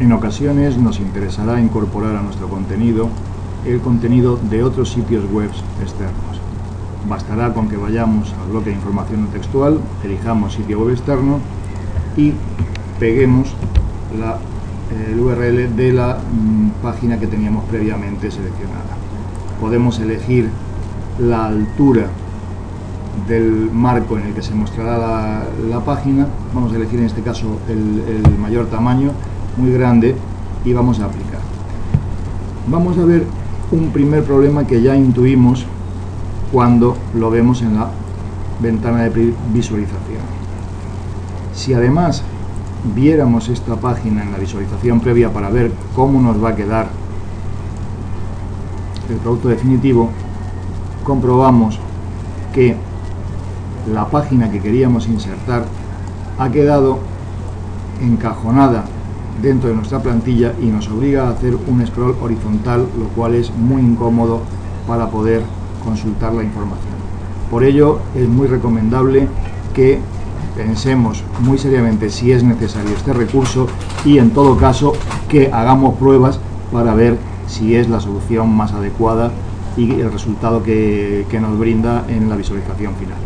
En ocasiones nos interesará incorporar a nuestro contenido el contenido de otros sitios web externos. Bastará con que vayamos al bloque de información textual, elijamos sitio web externo y peguemos la, el URL de la mm, página que teníamos previamente seleccionada. Podemos elegir la altura del marco en el que se mostrará la, página, vamos a elegir en este caso el mayor tamaño muy grande y vamos a aplicar. Vamos a ver un primer problema que ya intuimos cuando lo vemos en la ventana de visualización. Si además viéramos esta página en la visualización previa para ver cómo nos va a quedar el producto definitivo, comprobamos que la página que queríamos insertar ha quedado encajonada dentro de nuestra plantilla y nos obliga a hacer un scroll horizontal, lo cual es muy incómodo para poder consultar la información. Por ello es muy recomendable que pensemos muy seriamente si es necesario este recurso y en todo caso que hagamos pruebas para ver si es la solución más adecuada y el resultado que, nos brinda en la visualización final.